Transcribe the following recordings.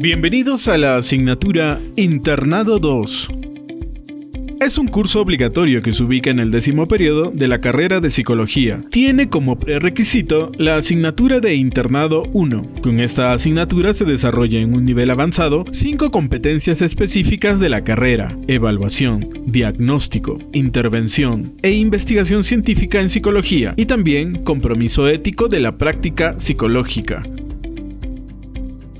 Bienvenidos a la asignatura Internado 2 es un curso obligatorio que se ubica en el décimo periodo de la carrera de psicología. Tiene como prerequisito la asignatura de internado 1. Con esta asignatura se desarrolla en un nivel avanzado cinco competencias específicas de la carrera, evaluación, diagnóstico, intervención e investigación científica en psicología y también compromiso ético de la práctica psicológica.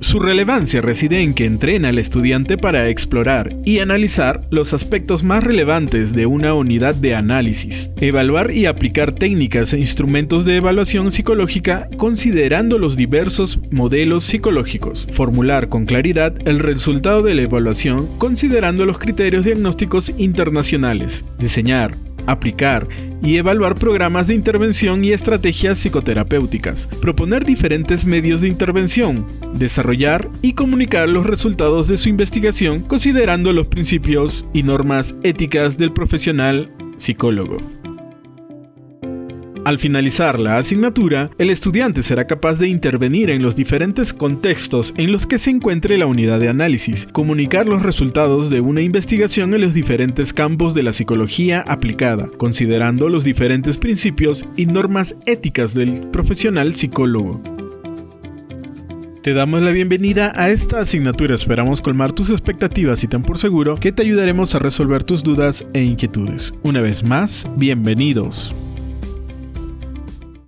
Su relevancia reside en que entrena al estudiante para explorar y analizar los aspectos más relevantes de una unidad de análisis, evaluar y aplicar técnicas e instrumentos de evaluación psicológica considerando los diversos modelos psicológicos, formular con claridad el resultado de la evaluación considerando los criterios diagnósticos internacionales, diseñar, aplicar y evaluar programas de intervención y estrategias psicoterapéuticas, proponer diferentes medios de intervención, desarrollar y comunicar los resultados de su investigación considerando los principios y normas éticas del profesional psicólogo. Al finalizar la asignatura, el estudiante será capaz de intervenir en los diferentes contextos en los que se encuentre la unidad de análisis, comunicar los resultados de una investigación en los diferentes campos de la psicología aplicada, considerando los diferentes principios y normas éticas del profesional psicólogo. Te damos la bienvenida a esta asignatura, esperamos colmar tus expectativas y ten por seguro que te ayudaremos a resolver tus dudas e inquietudes. Una vez más, bienvenidos.